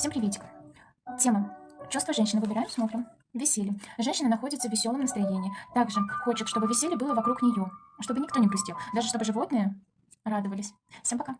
Всем приветик. Тема. Чувства женщины. Выбираем, смотрим. Веселье. Женщина находится в веселом настроении. Также хочет, чтобы веселье было вокруг нее. Чтобы никто не грустил. Даже чтобы животные радовались. Всем пока.